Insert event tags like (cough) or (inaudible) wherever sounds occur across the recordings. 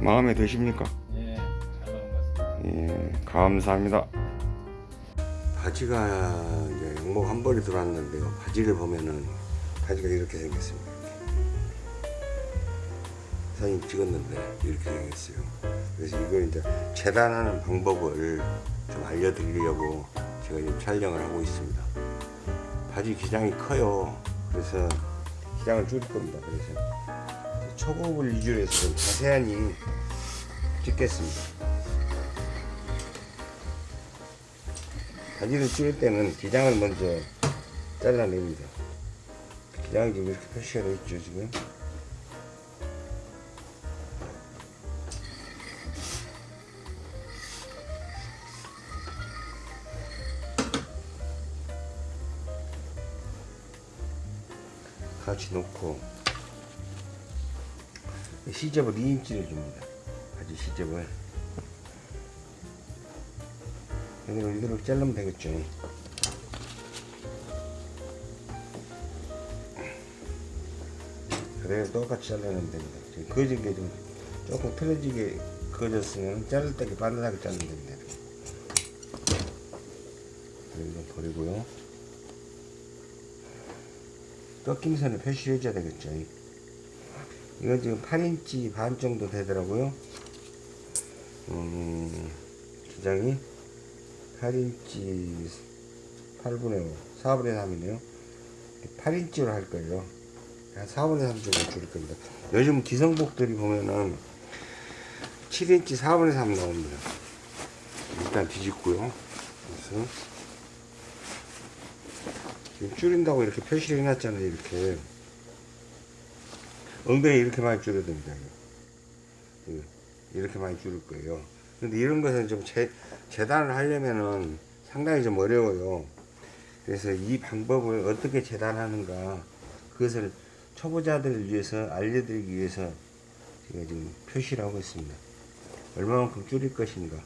마음에 드십니까? 예, 잘 나온 것 같습니다. 예, 감사합니다. 바지가 이제 양복 한 벌이 들어왔는데요. 바지를 보면은 바지가 이렇게 생겼습니다. 사진 찍었는데 이렇게 생겼어요. 그래서 이걸 이제 재단하는 방법을 좀 알려드리려고 제가 지금 촬영을 하고 있습니다. 바지 기장이 커요. 그래서 기장을 줄일 겁니다. 그래서 초급을 위주로 해서 좀 자세하니 찍겠습니다. 바지를 줄일 때는 기장을 먼저 잘라냅니다. 기장이 지금 이렇게 표시가 되어 있죠, 지금. 같이 놓고 시접을 2인치를 줍니다. 바지 시접을. 이대로 이대로 자르면 되겠죠. 그래서 똑같이 잘라내면 됩니다. 지금 그어진 게 좀 조금 틀어지게 그어졌으면 자를 때 바늘하게 자르면 됩니다. 이렇게. 버리고요. 꺾임선을 표시해줘야 되겠죠. 이건 지금 8인치 반 정도 되더라고요. 음, 기장이 8인치 8분의 5, 4분의 3이네요. 8인치로 할 거예요. 한 4분의 3 정도 줄일 겁니다. 요즘 기성복들이 보면은 7인치 4분의 3 나옵니다. 일단 뒤집고요. 그래서 지금 줄인다고 이렇게 표시를 해놨잖아요. 이렇게. 엉덩이 이렇게 많이 됩니다. 이거. 이렇게 많이 줄일 거예요. 근데 이런 것은 좀 재, 재단을 하려면은 상당히 좀 어려워요. 그래서 이 방법을 어떻게 재단하는가 그것을 초보자들을 위해서 알려드리기 위해서 제가 지금 표시를 하고 있습니다. 얼마만큼 줄일 것인가,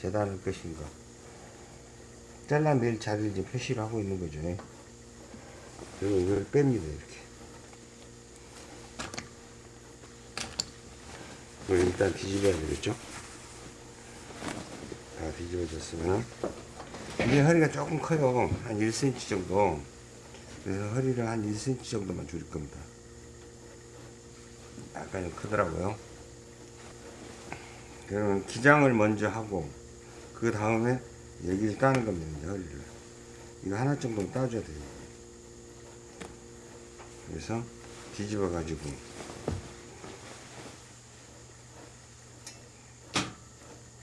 재단할 것인가. 잘라낼 자리를 이제 표시를 하고 있는 거죠. 그리고 이걸 뺍니다, 이렇게. 이걸 일단 뒤집어야 되겠죠? 다 뒤집어졌으면 이게 허리가 조금 커요. 한 1cm 정도. 그래서 허리를 한 1cm 정도만 줄일 겁니다. 약간 좀 크더라고요. 그러면 기장을 먼저 하고 그 다음에 여기를 따는 겁니다 허리를. 이거 하나 정도 따줘야 돼요. 그래서 뒤집어 가지고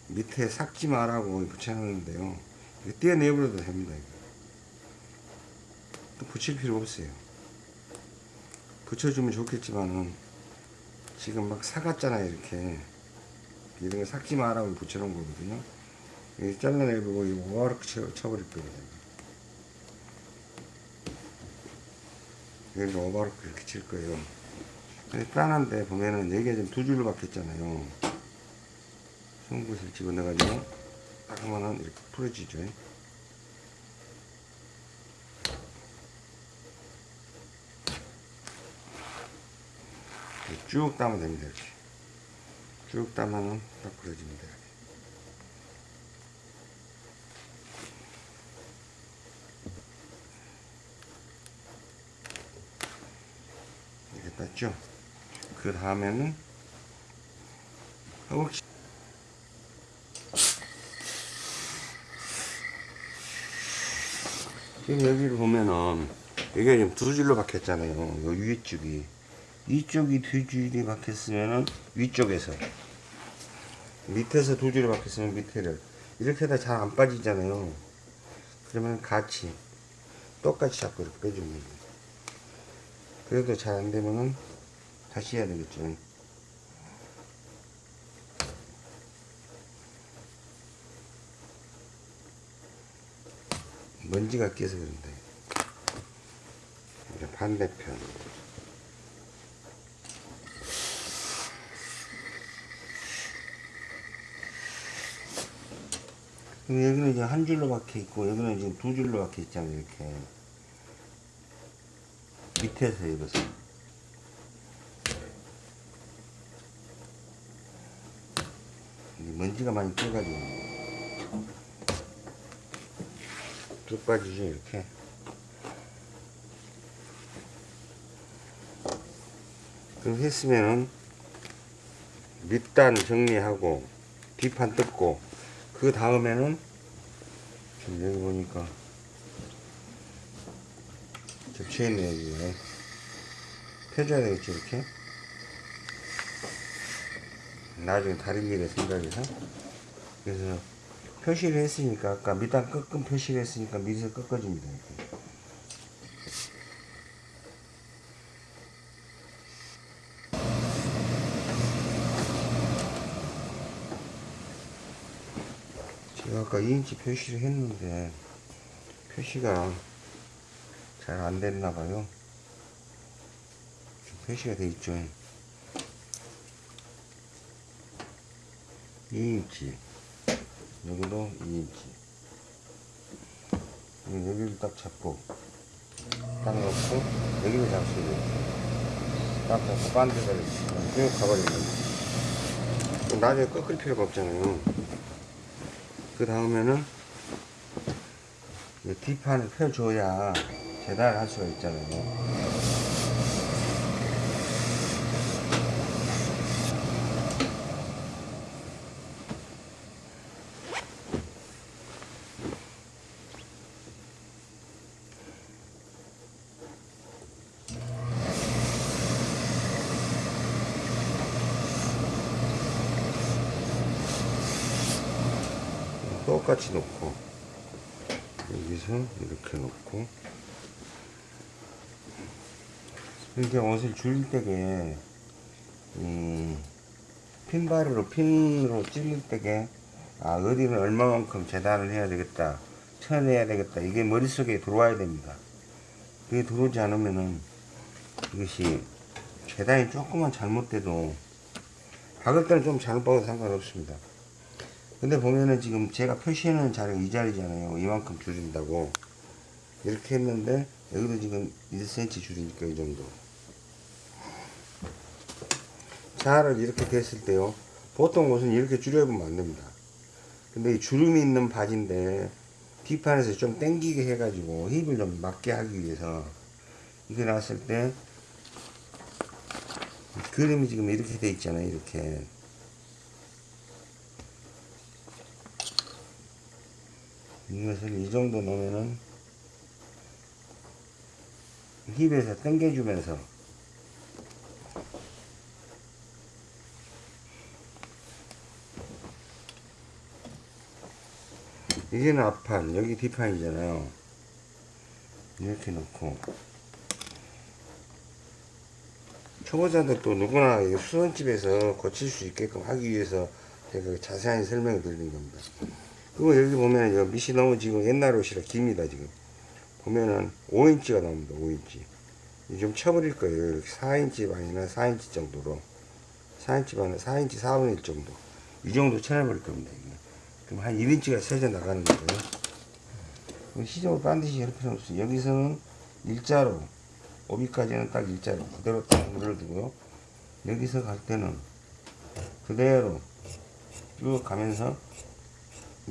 밑에 삭지 마라고 붙여놨는데요. 떼어내버려도 됩니다. 또 붙일 필요 없어요. 붙여주면 좋겠지만은 지금 막 사갔잖아요. 이렇게 이런 거 삭지 마라고 붙여놓은 거거든요. 이거 잘라내고 이거 오바르크 쳐, 쳐버릴 겁니다. 여기 오바르크 이렇게 칠 거예요. 짠한데 보면은 여기가 지금 두 줄로 박혔잖아요. 송곳을 집어넣어가지고 딱 하면은 이렇게 풀어지죠. 쭉 따면 됩니다. 이렇게. 쭉 따면은 딱 풀어집니다. 이렇게 땄죠. 그 다음에는 허벅지 지금 여기를 보면은 여기가 지금 두 줄로 박혔잖아요. 요 위쪽이 이쪽이 두 줄이 박혔으면은 위쪽에서 밑에서 두 줄이 박혔으면 밑에를 이렇게 해다 잘 안 빠지잖아요. 그러면 같이 똑같이 잡고 이렇게 빼주면 돼요. 그래도 잘 안 되면은 다시 해야 되겠죠. 먼지가 끼어서 그런데 이제 반대편. 여기는 이제 한 줄로 박혀 있고 여기는 이제 두 줄로 박혀 있잖아요 이렇게. 밑에서 이것을. 먼지가 많이 껴가지고 쭉 빠지죠 이렇게. 그럼 했으면은 밑단 정리하고 뒷판 뜯고 그 다음에는 지금 여기 보니까 겹쳐있네 여기에 펴줘야 되겠지 이렇게? 나중에 다른 일에 생각해서. 그래서 표시를 했으니까 아까 밑단 꺾은 표시를 했으니까 밑에서 꺾어줍니다 이렇게. 제가 아까 2인치 표시를 했는데 표시가 잘 안 됐나 봐요. 표시가 돼 있죠. 2인치 여기도 2인치. 여기를 딱 잡고 딱 놓고 여기를 잡수고 딱 잡고 반대로 쭉 가버리면 나중에 꺾을 필요가 없잖아요. 그 다음에는 이 뒷판을 펴줘야 재단을 할 수가 있잖아요 똑같이 놓고 여기서 이렇게 놓고. 이렇게 옷을 줄일 때게 이 핀바리로 핀으로 찔릴 때게 아 어디는 얼마만큼 재단을 해야 되겠다 쳐내야 되겠다 이게 머릿속에 들어와야 됩니다. 그게 들어오지 않으면은 이것이 재단이 조금만 잘못돼도 박을 때는 좀 잘못 박아도 상관없습니다 근데 보면은 지금 제가 표시해놓은 자리가 이 자리잖아요. 이만큼 줄인다고. 이렇게 했는데, 여기도 지금 1cm 줄이니까 이 정도. 자를 이렇게 됐을 때요. 보통 옷은 이렇게 줄여보면 안 됩니다. 근데 이 주름이 있는 바지인데, 뒷판에서 좀 당기게 해가지고 힙을 좀 맞게 하기 위해서 이게 나왔을 때, 그림이 지금 이렇게 돼 있잖아요. 이렇게. 이것을 이 정도 놓으면은 힙에서 당겨주면서 이게는 앞판 여기 뒷판이잖아요. 이렇게 놓고. 초보자들 또 누구나 이 수선집에서 고칠 수 있게끔 하기 위해서 제가 자세한 설명을 드리는 겁니다 그리고 여기 보면 요 밑이 너무 지금 옛날 옷이라 깁니다 지금. 보면은 5인치가 나옵니다 5인치. 좀 쳐버릴 거예요. 이렇게 4인치 반이나 4인치 정도로. 4인치 반에 4인치 4분의 1 정도. 이 정도 쳐내버릴 겁니다 이게. 그럼 한 1인치가 세져 나가는 그럼 시접을 반드시 필요 없어요 여기서는 일자로 오비까지는 딱 일자로 그대로 딱 물어두고요. 여기서 갈 때는 그대로 쭉 가면서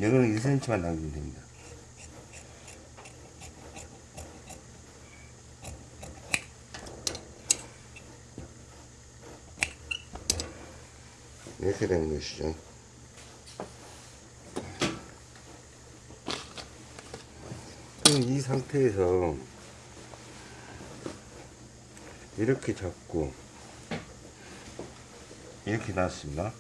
여기는 1cm만 남기면 됩니다. 이렇게 되는 것이죠. 그럼 이 상태에서 이렇게 잡고 이렇게 놨습니다.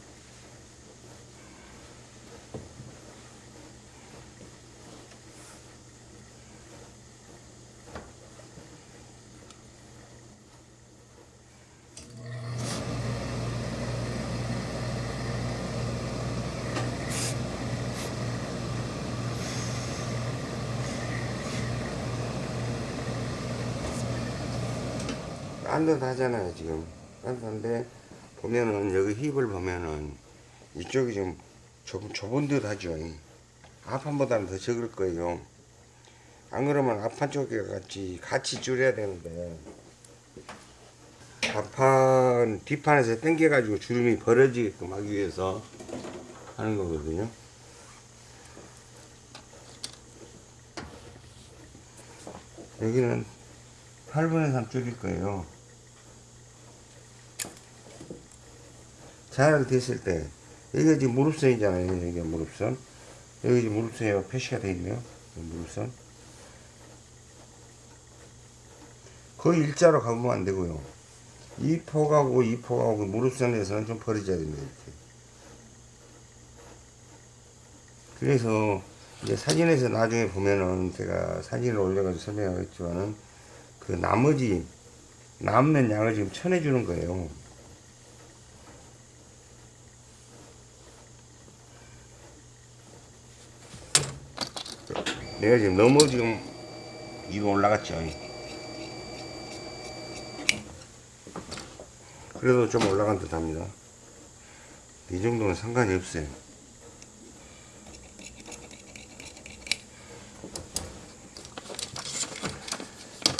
딴듯하잖아요 지금 딴듯한데 보면은 여기 힙을 보면은 이쪽이 좀 좁은, 좁은 듯 하죠 앞판보다는 더 적을 거예요 안 그러면 앞판 쪽에 같이 같이 줄여야 되는데 앞판 뒷판에서 당겨 가지고 주름이 벌어지게끔 하기 위해서 하는 거거든요. 여기는 8분의 3 줄일 거예요. 잘 됐을 때, 여기가 지금 무릎선이잖아요. 여기가 무릎선. 여기 지금 무릎선이 표시가 되어 있네요. 무릎선. 거의 일자로 가보면 안 되고요. 이 폭하고 이 폭하고 무릎선에서는 좀 벌어져야 됩니다. 이렇게. 그래서 이제 사진에서 나중에 보면은 제가 사진을 올려가지고 설명하겠지만은 그 나머지 남는 양을 지금 쳐내주는 거예요. 내가 지금 너무 지금 위로 올라갔죠. 그래도 좀 올라간 듯 합니다. 이 정도는 상관이 없어요.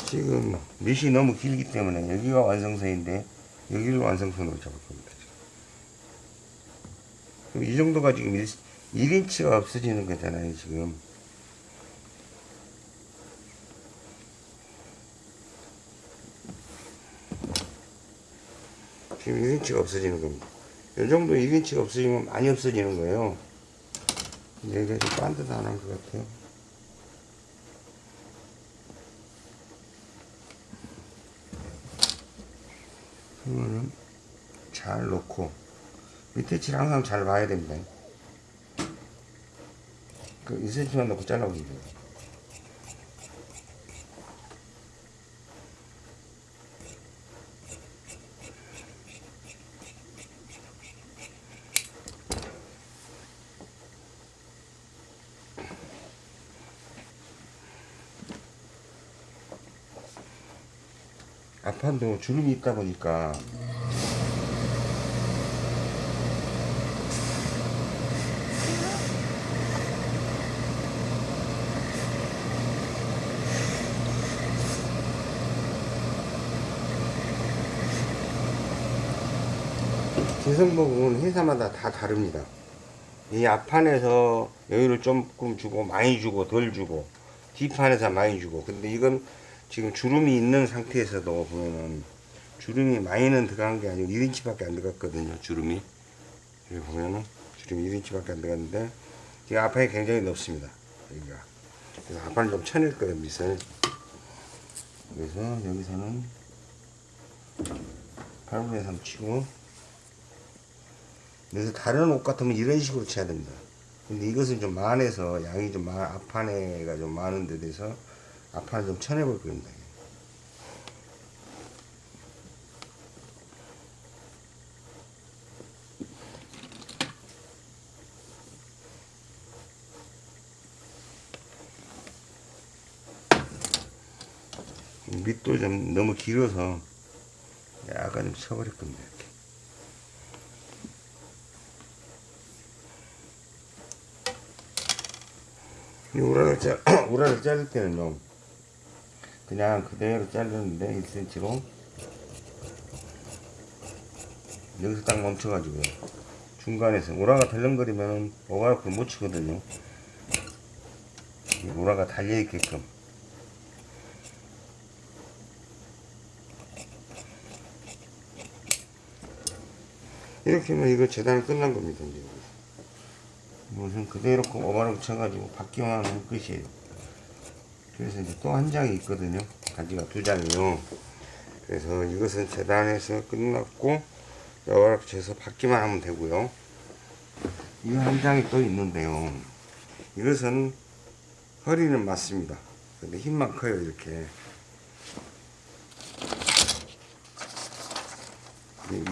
지금 밑이 너무 길기 때문에 여기가 완성선인데 여기를 완성선으로 잡을 겁니다. 이 정도가 지금 1, 1인치가 없어지는 거잖아요. 지금. 1인치가 없어지는 겁니다. 이 정도 1인치가 없어지면 많이 없어지는 거예요. 근데 이게 좀 반듯한 것 같아요. 그러면은 잘 놓고 밑에 칠 항상 잘 봐야 됩니다. 그 2cm만 넣고 잘라보세요. 앞판도 주름이 있다 보니까 개성복은 회사마다 다 다릅니다. 이 앞판에서 여유를 조금 주고 많이 주고 덜 주고 뒷판에서 많이 주고 근데 이건 지금 주름이 있는 상태에서도 보면은 주름이 많이는 들어간 게 아니고 1인치 밖에 안 들어갔거든요 주름이. 여기 보면은 주름이 1인치 밖에 안 들어갔는데 지금 앞판이 굉장히 넓습니다 여기가. 그래서 앞판을 좀 쳐낼 거예요 밑을. 그래서 여기서는 8분의 3 치고. 그래서 다른 옷 같으면 이런 식으로 쳐야 됩니다. 근데 이것은 좀 많아서 양이 좀 많, 앞판에가 좀 많은 데 대해서 앞판을 좀 쳐내볼 겁니다. 밑도 좀 너무 길어서 약간 좀 쳐버릴 겁니다. 이렇게. 이 우라를 짜, (clears throat) 우라를 자를 때는요, 그냥 그대로 자르는데 1cm로 여기서 딱 멈춰가지고요. 중간에서 우라가 덜렁거리면 오가락을 못 치거든요. 이 우라가 달려있게끔. 이렇게 하면 이거 재단이 끝난 겁니다. 이제. 무슨 그대로 오바락 쳐가지고 받기만 하면 끝이에요. 그래서 이제 또 한 장이 있거든요. 가지가 두 장이요. 그래서 이것은 재단에서 끝났고 오바락 쳐서 받기만 하면 되고요. 이 한 장이 또 있는데요. 이것은 허리는 맞습니다. 근데 힘만 커요 이렇게.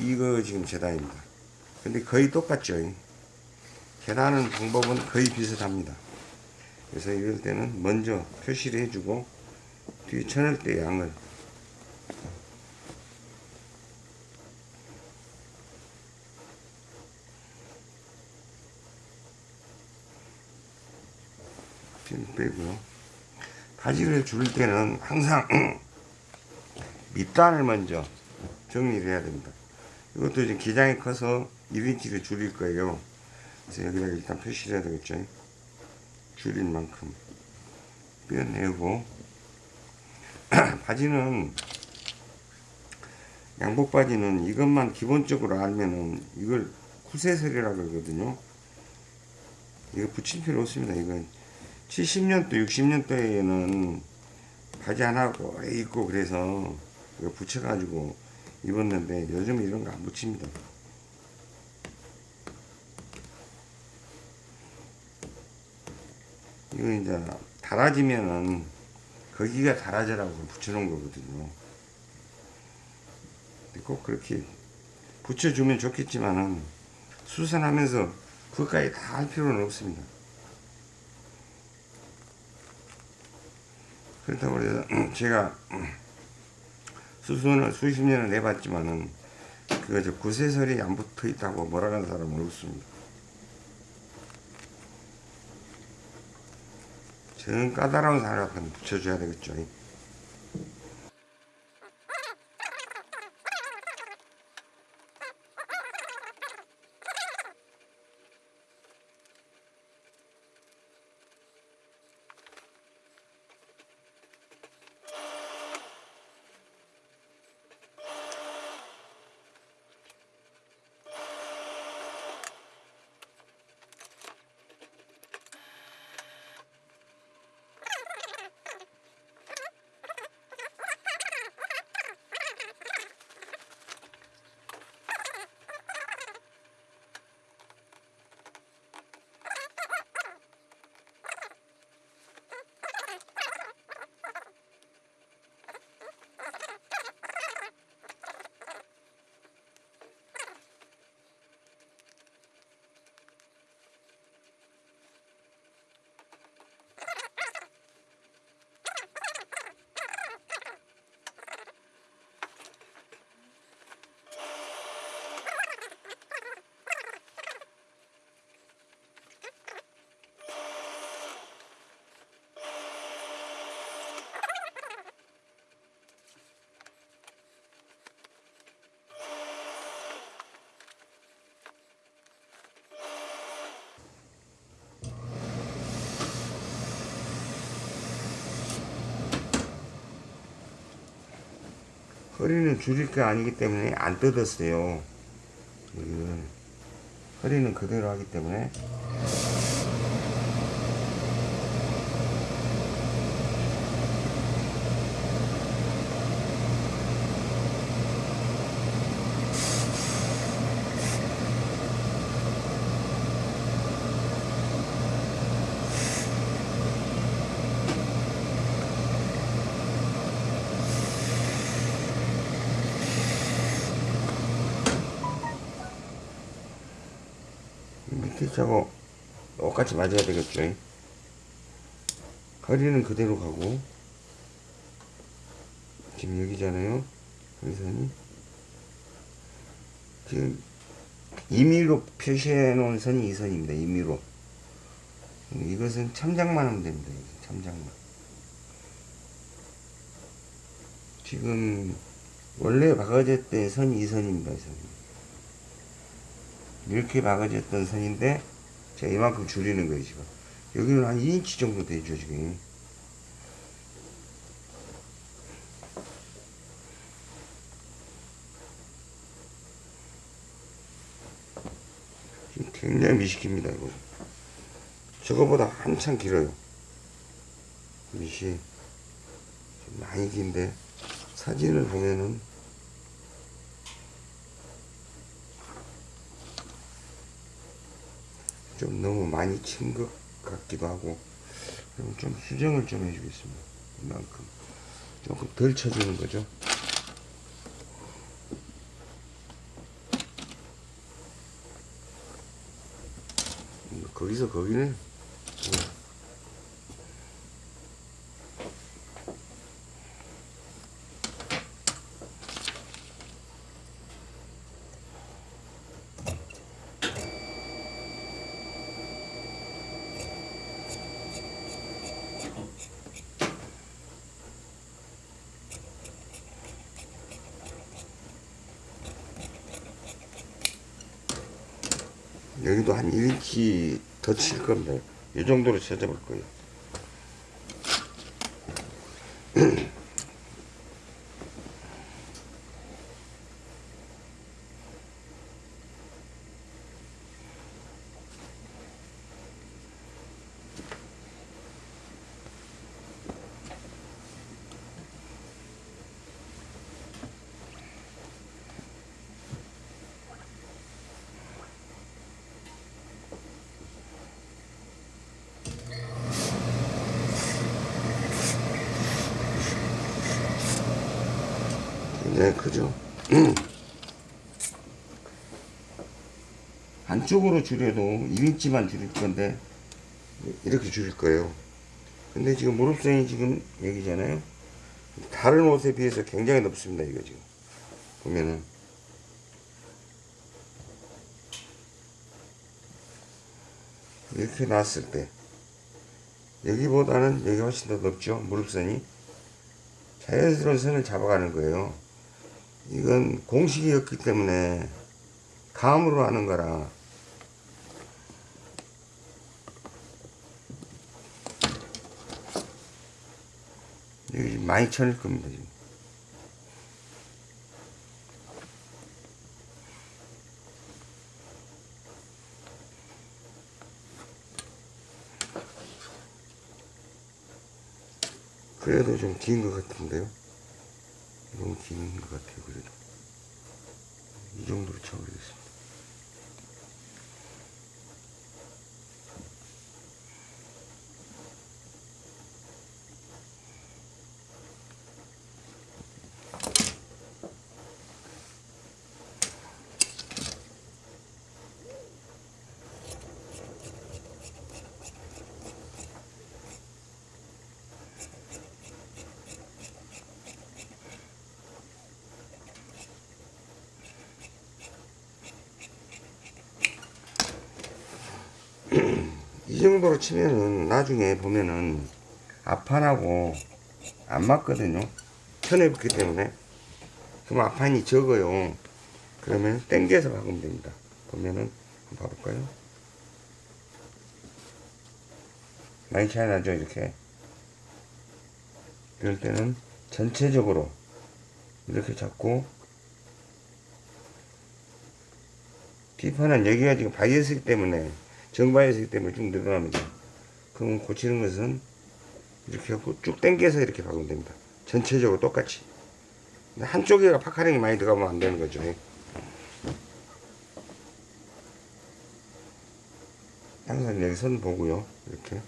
이거 지금 재단입니다. 근데 거의 똑같죠. 계산하는 방법은 거의 비슷합니다. 그래서 이럴 때는 먼저 표시를 해주고 뒤에 쳐낼 때 양을 빼고요. 바지를 줄 때는 항상 (clears throat) 밑단을 먼저 정리를 해야 됩니다. 이것도 이제 기장이 커서 1인치를 줄일 거예요. 그래서 여기다가 일단 표시를 해야 되겠죠. 줄인 만큼 빼내고 (clears throat) 바지는 양복 바지는 이것만 기본적으로 알면은 이걸 쿠세설이라 그러거든요. 이거 붙일 필요 없습니다. 이건 70년도, 60년도에는 바지 하나 오래 입고 그래서 이거 붙여가지고 입었는데 요즘 이런 거 안 붙입니다. 이거 이제 달아지면은 거기가 달아져라고 붙여놓은 거거든요. 꼭 그렇게 붙여주면 좋겠지만은 수선하면서 그것까지 다 할 필요는 없습니다. 그렇다고 해서 (clears throat) 제가 수선을 수십 년을 내봤지만은 그거 저 구세설이 안 붙어 있다고 뭐라 하는 사람은 없습니다. 저는 까다로운 사람한테 붙여줘야 되겠죠. 허리는 줄일 게 아니기 때문에 안 뜯었어요. 허리는 그대로 하기 때문에 차고 똑같이 맞아야 되겠죠. 허리는 그대로 가고 지금 여기잖아요. 여기선이 지금 임의로 표시해 놓은 선이 이 선입니다. 임의로 이것은 참작만 하면 됩니다. 참작만 지금 원래 박아졌던 선이 이 선입니다. 이 선이 이렇게 박아졌던 선인데 제가 이만큼 줄이는 거예요 지금. 여기는 한 2인치 정도 되죠 지금. 굉장히 미식입니다 이거. 저거보다 한참 길어요. 좀 많이 긴데 사진을 보면은 좀 너무 많이 친 것 같기도 하고 좀 수정을 좀 해주겠습니다. 이만큼. 조금 덜 쳐주는 거죠? 음, 거기서 거기네 한 1인치 더칠 겁니다. 이 정도로 쳐져볼 거예요. 굉장히 크죠? 한쪽으로 줄여도 1인치만 줄일 건데 이렇게 줄일 거예요. 근데 지금 무릎선이 지금 여기잖아요. 다른 옷에 비해서 굉장히 높습니다. 이거 지금 보면은 이렇게 놨을 때 여기보다는 여기 훨씬 더 높죠. 무릎선이 자연스러운 선을 잡아가는 거예요. 이건 공식이었기 때문에 감으로 하는 거라. 여기 많이 쳐낼 겁니다 지금. 그래도 좀 긴 것 같은데요 너무 긴것 같아요 그래도. 이 정도로 쳐버리겠습니다 이 정도로 치면은 나중에 보면은 앞판하고 안 맞거든요. 편해봤기 때문에. 그럼 앞판이 적어요. 그러면 땡겨서 박으면 됩니다. 보면은 한번 봐볼까요? 많이 차이 나죠 이렇게? 이럴 때는 전체적으로 이렇게 잡고 뒷판은 여기가 지금 바이어스기 때문에 정바이어스기 때문에 쭉 늘어납니다. 그럼 고치는 것은 이렇게 하고 쭉 당겨서 이렇게 박으면 됩니다. 전체적으로 똑같이. 근데 한쪽에가 파카링이 많이 들어가면 안 되는 거죠. 항상 여기 선 보고요. 이렇게.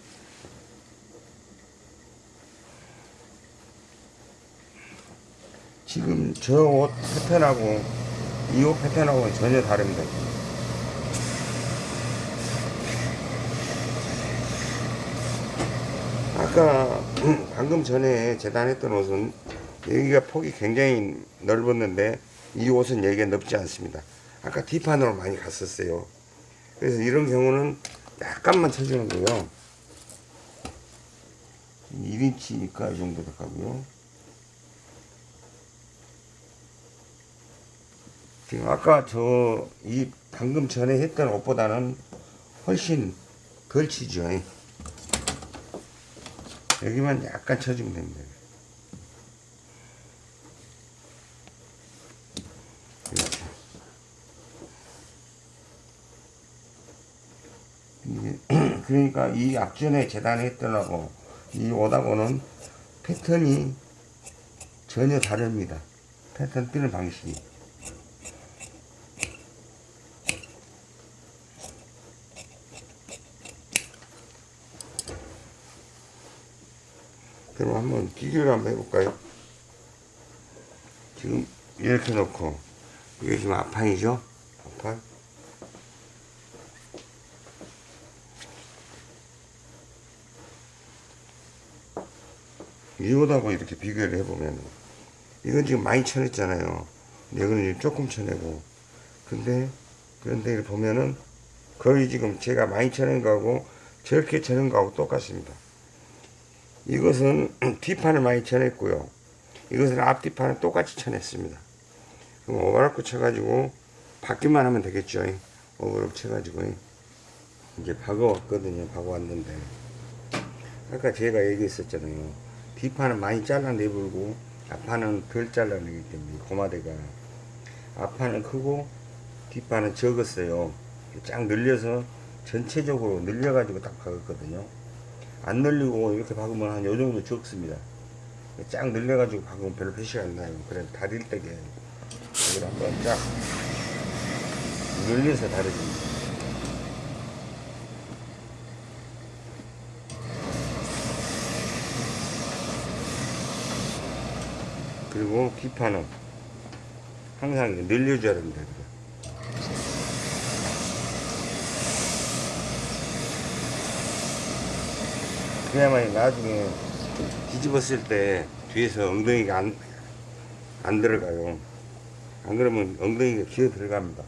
지금 저 옷 패턴하고 이 옷 패턴하고는 전혀 다릅니다. 아까 (clears throat) 방금 전에 재단했던 옷은 여기가 폭이 굉장히 넓었는데 이 옷은 여기가 넓지 않습니다. 아까 뒷판으로 많이 갔었어요. 그래서 이런 경우는 약간만 쳐주는 거요. 1인치니까 이 정도 들어가고요. 지금 아까 저 이 방금 전에 했던 옷보다는 훨씬 걸치죠. 여기만 약간 쳐주면 됩니다. 이렇게. 이게 (clears throat) 그러니까 이 앞전에 재단했던 하고 이 옷하고는 패턴이 전혀 다릅니다. 패턴 뜨는 방식이. 그럼 한번 비교를 한번 해볼까요? 지금 이렇게 놓고 이게 지금 앞판이죠? 앞판 이거하고 이렇게 비교를 해보면 이건 지금 많이 쳐냈잖아요 근데 이거는 지금 조금 쳐내고 근데 그런데 보면은 거의 지금 제가 많이 쳐낸 거하고 저렇게 쳐낸 거하고 똑같습니다 이것은 (clears throat) 뒷판을 많이 쳐냈고요. 이것은 앞뒷판을 똑같이 쳐냈습니다. 그럼 오버라크 쳐가지고 받기만 하면 되겠죠. 오버랩 쳐가지고 이제 박아왔거든요. 박아왔는데 아까 제가 얘기했었잖아요. 뒷판은 많이 잘라내불고 앞판은 덜 잘라내기 때문에 고마대가 앞판은 크고 뒷판은 적었어요. 쫙 늘려서 전체적으로 늘려가지고 딱 박았거든요. 안 늘리고 이렇게 박으면 한 요 정도 적습니다. 쫙 늘려가지고 박으면 별로 표시가 안 나요. 그래서 다릴 때게 여기를 한번 쫙 늘려서 다려줍니다. 그리고 기판은 항상 늘려줘야 됩니다. 그래야만 나중에 뒤집었을 때 뒤에서 엉덩이가 안, 안 들어가요. 안 그러면 엉덩이가 기어 들어갑니다.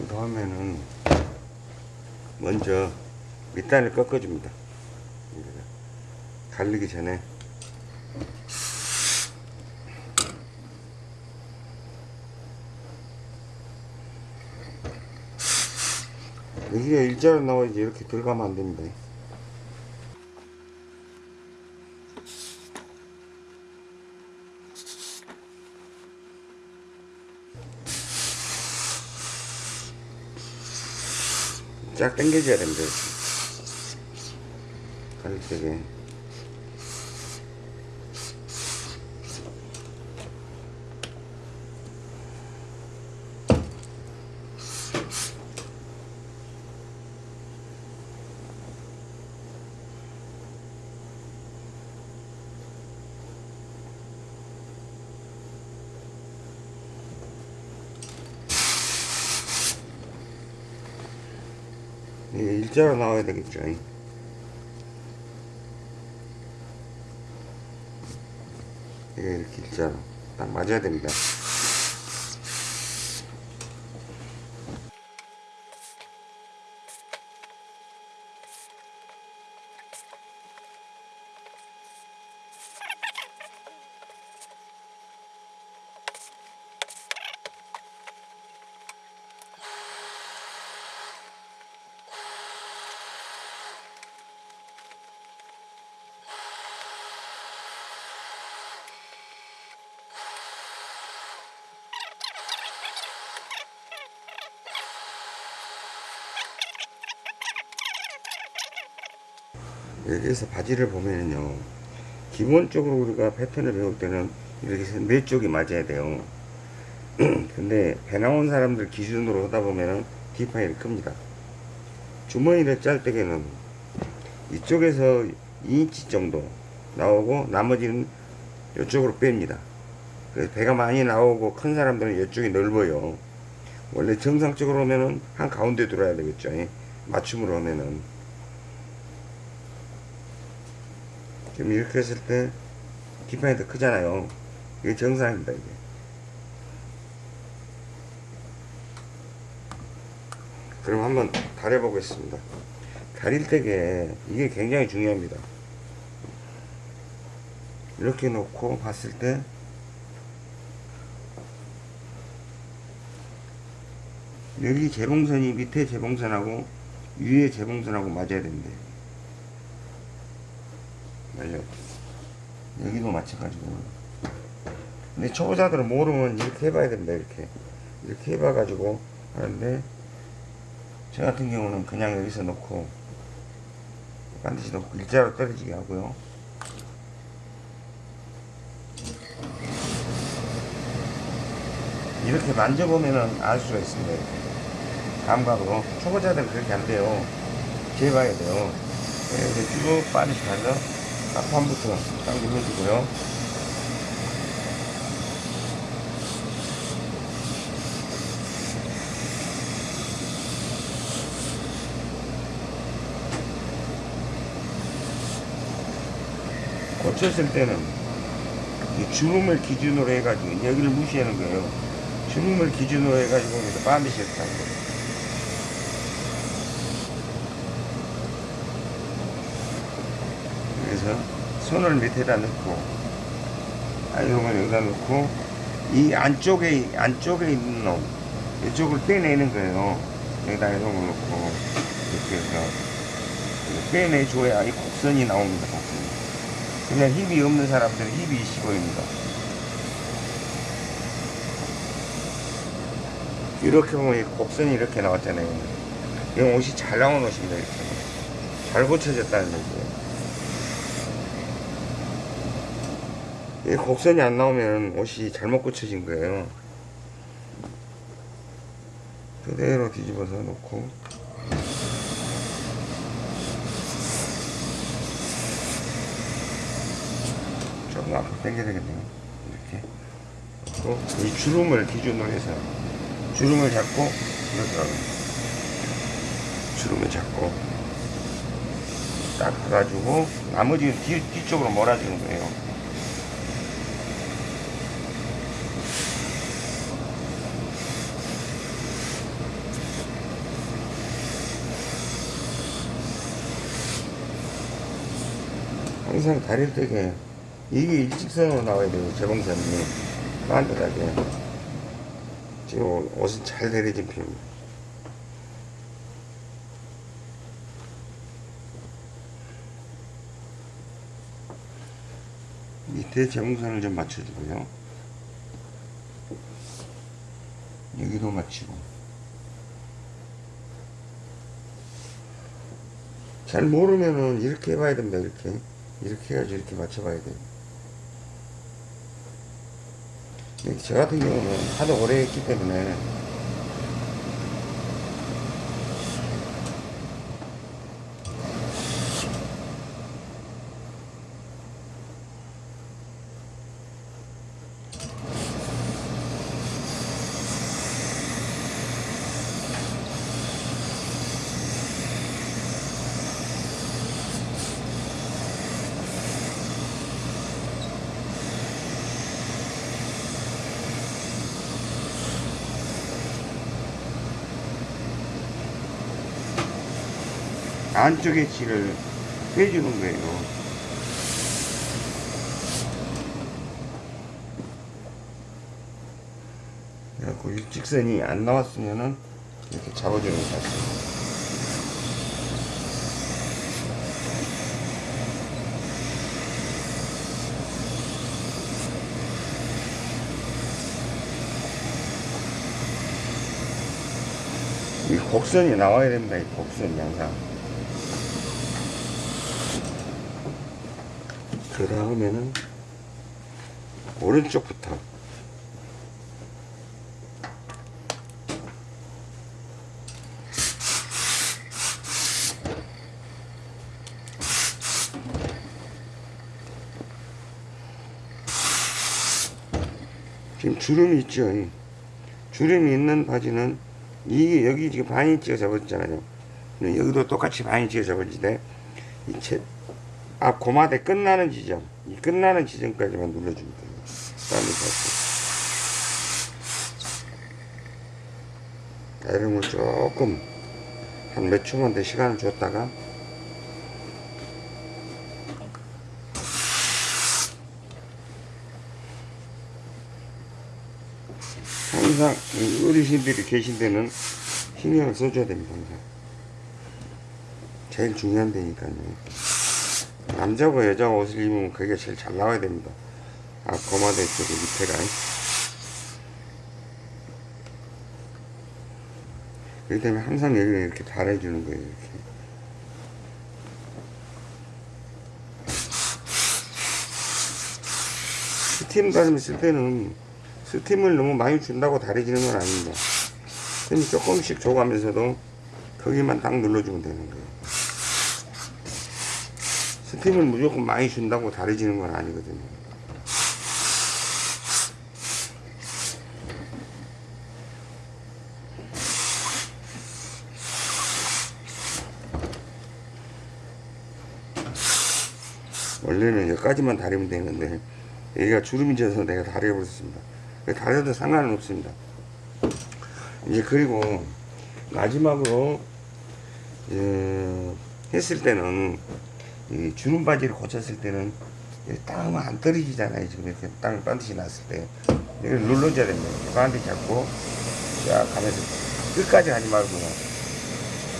그 다음에는 먼저 밑단을 꺾어줍니다. 갈리기 전에 여기가 일자로 나와야지 이렇게 들어가면 안 됩니다. 쫙 당겨줘야 됩니다. 이게 일자로 나와야 되겠죠. 일자로 딱 맞아야 됩니다. 여기에서 바지를 보면은요 기본적으로 우리가 패턴을 배울 때는 이렇게 네 쪽이 맞아야 돼요. (clears throat) 근데 배 나온 사람들 기준으로 하다 보면은 뒷판이 큽니다. 주머니를 짤 때에는 이쪽에서 2인치 정도 나오고 나머지는 이쪽으로 뺍니다. 그래서 배가 많이 나오고 큰 사람들은 이쪽이 넓어요. 원래 정상적으로 하면은 한 가운데 들어야 되겠죠. 예. 맞춤으로 하면은 지금 이렇게 했을 때 뒷판이 더 크잖아요. 이게 정상입니다, 이게. 그럼 한번 다려보겠습니다. 다릴 때게 이게 굉장히 중요합니다. 이렇게 놓고 봤을 때 여기 재봉선이 밑에 재봉선하고 위에 재봉선하고 맞아야 됩니다. 맞아요. 여기도 마찬가지고. 근데 초보자들은 모르면 이렇게 해봐야 됩니다. 이렇게. 이렇게 해봐가지고 하는데, 저 같은 경우는 그냥 여기서 놓고, 반드시 놓고 일자로 떨어지게 하고요. 이렇게 만져보면은 알 수가 있습니다. 이렇게. 감각으로. 초보자들은 그렇게 안 돼요. 재봐야 돼요. 이렇게 쭉 빠르게 가서 앞판부터 당김 해주고요. 고쳤을 때는 주름을 기준으로 해가지고 여기를 무시하는 거예요. 주름을 기준으로 해가지고 여기서 빠미시했다는 거예요. 손을 밑에다 넣고 아이롱을 여기다 넣고 이 안쪽에 안쪽에 있는 놈 이쪽을 빼내는 거예요. 여기다 아이롱을 넣고 이렇게 해서 빼내줘야 이 곡선이 나옵니다. 곡선이. 그냥 힘이 없는 사람들은 힘이 있어 보입니다. 이렇게 보면 이 곡선이 이렇게 나왔잖아요. 이 옷이 잘 나온 옷입니다. 이렇게 잘 고쳐졌다는 얘기예요. 이 곡선이 안 나오면 옷이 잘못 고쳐진 거예요. 그대로 뒤집어서 놓고 조금 앞으로 당겨야 되겠네요. 이렇게 이 주름을 기준으로 해서 주름을 잡고 이렇게. 주름을 잡고 딱 해가지고 나머지는 뒤, 뒤쪽으로 몰아주는 거예요. 항상 다릴 때게 이게 일직선으로 나와야 돼요 재봉선이. 반듯하게 지금 옷은 잘 내려진 편입니다 밑에 재봉선을 좀 맞춰주고요. 여기도 맞추고. 잘 모르면은 이렇게 해봐야 됩니다 이렇게 이렇게 해가지고 이렇게 맞춰봐야 이렇게 저 같은 경우는 하도 오래 했기 때문에 안쪽에 질을 빼주는 거예요 그래갖고 일직선이 안 나왔으면은 이렇게 잡아주는 거 같아요 이 곡선이 나와야 됩니다. 이 곡선이 항상. 그 다음에는 오른쪽부터 지금 주름이 있죠. 이 주름이 있는 바지는 이게 여기 지금 반인치가. 근데 여기도 똑같이 반인치가 제, 앞 고마대 끝나는 지점, 이 끝나는 지점까지만 눌러주면 돼요. 다음에 다시. 이름을 조금 한 몇 초만 더 시간을 줬다가 항상 이 어르신들이 계신 데는 신경을 써줘야 됩니다. 항상. 제일 중요한 데니까요. 남자고 여자가 옷을 입으면 그게 제일 잘 나와야 됩니다. 앞 고마대 쪽에 밑에가. 그렇기 때문에 항상 여기를 이렇게 달아주는 거예요. 이렇게. 스팀 다듬이 쓸 때는 스팀을 너무 많이 준다고 다려지는 건 아닙니다. 스팀 조금씩 줘가면서도 거기만 딱 눌러주면 되는 거예요. 스팀을 무조건 많이 준다고 다려지는 건 아니거든요. 원래는 여기까지만 다리면 되는데 여기가 주름이 져서 내가 다려버렸습니다 다려도 상관은 없습니다 이제 그리고 마지막으로 어, 했을 때는 이 주름 바지를 고쳤을 때는 땅은 안 떨어지잖아요. 지금 이렇게 땅을 반드시 놨을 때. 이걸 눌러줘야 됩니다. 반드시 잡고 쫙 가면서 끝까지 하지 말고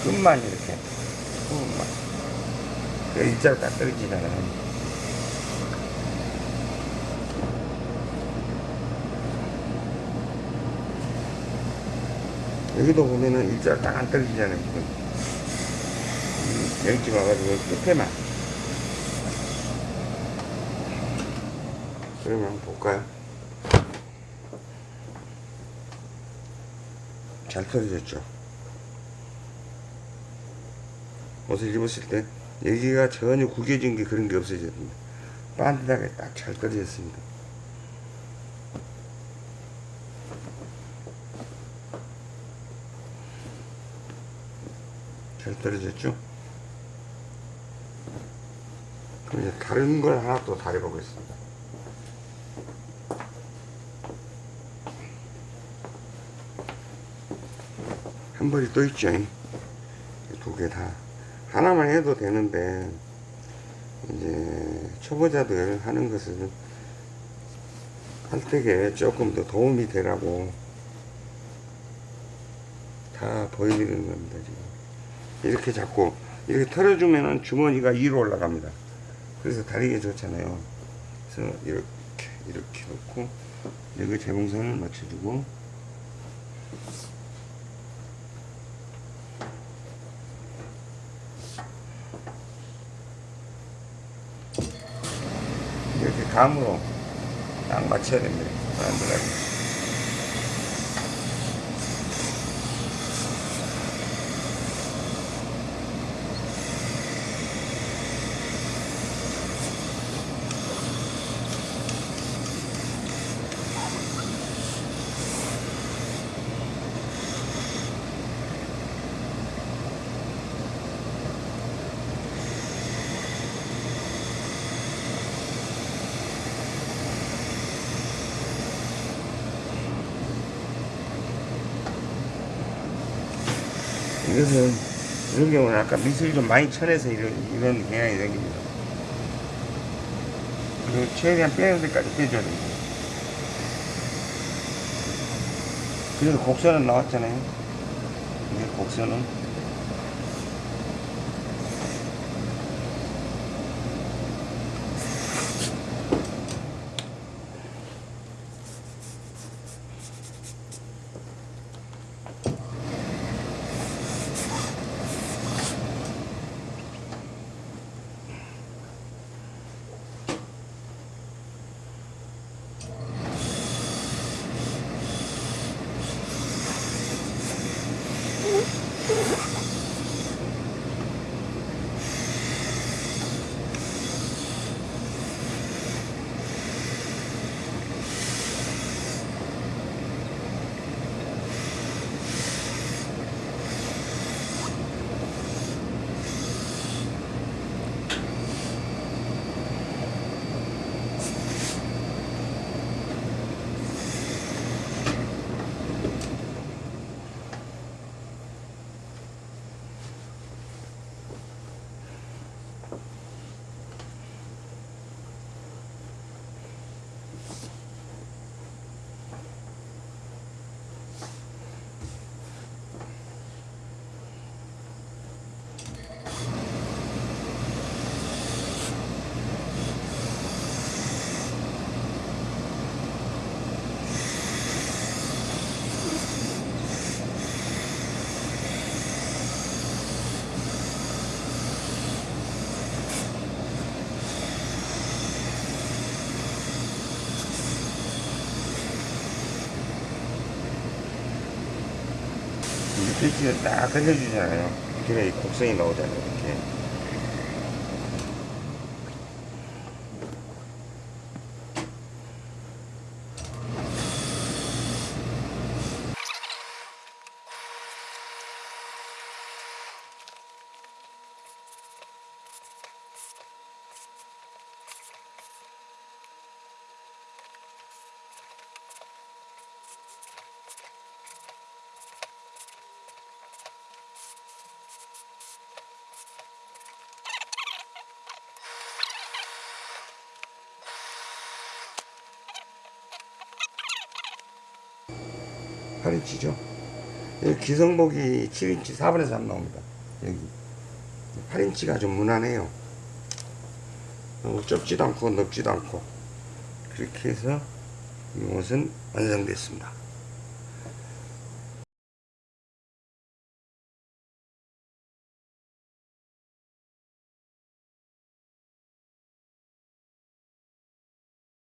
끝만 이렇게 끝만. 그 일자로 딱 떨어지잖아요. 여기도 보면은 일자로 딱 안 떨어지잖아요 지금. 여기 와가지고 끝에만 그러면 한번 볼까요? 잘 떨어졌죠? 옷을 입었을 때 여기가 전혀 구겨진 게 그런 게 없어졌습니다. 반듯하게 딱 잘 떨어졌습니다. 잘 떨어졌죠? 그럼 이제 다른 걸 하나 또 다려보겠습니다. 한 벌이 또 있죠. 두 개 다. 하나만 해도 되는데, 이제, 초보자들 하는 것은 할 때에 조금 더 도움이 되라고 다 보여드리는 겁니다, 지금. 이렇게 잡고, 이렇게 털어주면은 주머니가 위로 올라갑니다. 그래서 다리가 좋잖아요. 그래서 이렇게, 이렇게 놓고, 여기 재봉선을 맞춰주고, 이렇게 감으로 딱 맞춰야 됩니다. 이것은 이런 경우는 아까 미술이 좀 많이 쳐내서 이런, 이런 경향이 생깁니다. 그리고 최대한 빼는 데까지 빼줘야 됩니다. 그래도 곡선은 나왔잖아요. 이게 곡선은. 이렇게 딱 그려주잖아요. 그래, 이 곡선이 나오잖아요. 이렇게. 8인치죠. 여기 기성복이 7인치 4분의 3 나옵니다. 여기 8인치가 좀 무난해요. 좁지도 않고 넓지도 않고 그렇게 해서 이 옷은 완성됐습니다.